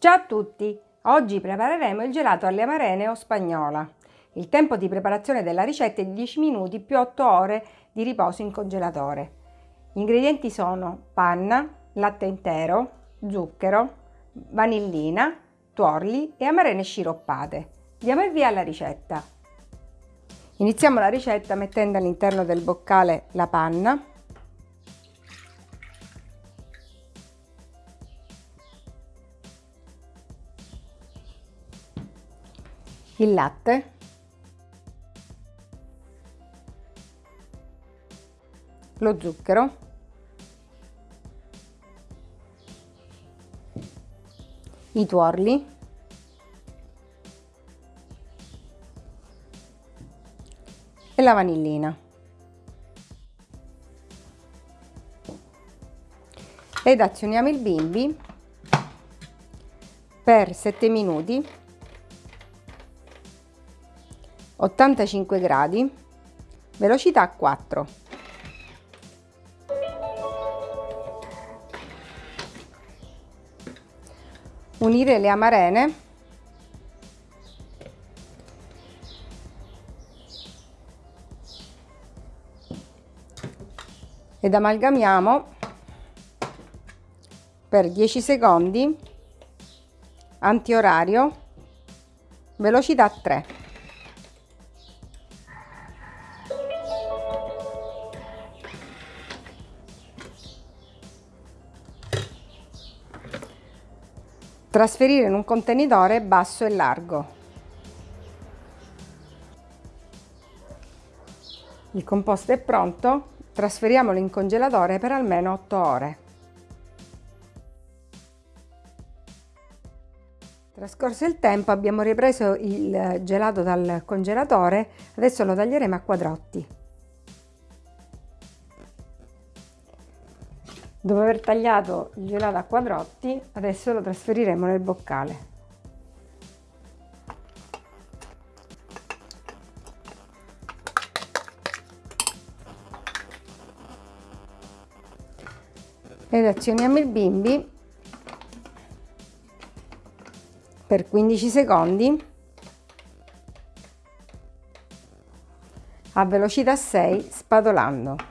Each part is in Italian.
Ciao a tutti! Oggi prepareremo il gelato alle amarene o spagnola. Il tempo di preparazione della ricetta è di 10 minuti più 8 ore di riposo in congelatore. Gli ingredienti sono panna, latte intero, zucchero, vanillina, tuorli e amarene sciroppate. Diamo il via alla ricetta. Iniziamo la ricetta mettendo all'interno del boccale la panna, il latte, lo zucchero, i tuorli, e la vanillina. Ed azioniamo il bimbi per 7 minuti 85 gradi, velocità 4. Unire le amarene ed amalgamiamo per 10 secondi antiorario velocità 3 Trasferire in un contenitore basso e largo. Il composto è pronto, trasferiamolo in congelatore per almeno 8 ore. Trascorso il tempo abbiamo ripreso il gelato dal congelatore, adesso lo taglieremo a quadrotti. Dopo aver tagliato il gelato a quadrotti, adesso lo trasferiremo nel boccale. Ed azioniamo il bimbi per 15 secondi a velocità 6 spadolando.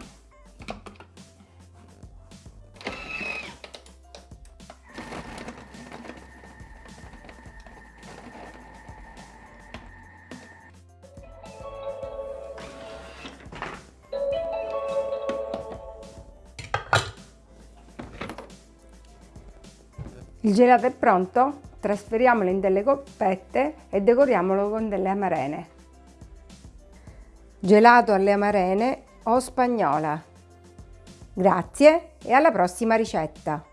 Il gelato è pronto, trasferiamolo in delle coppette e decoriamolo con delle amarene. Gelato alle amarene o spagnola. Grazie e alla prossima ricetta!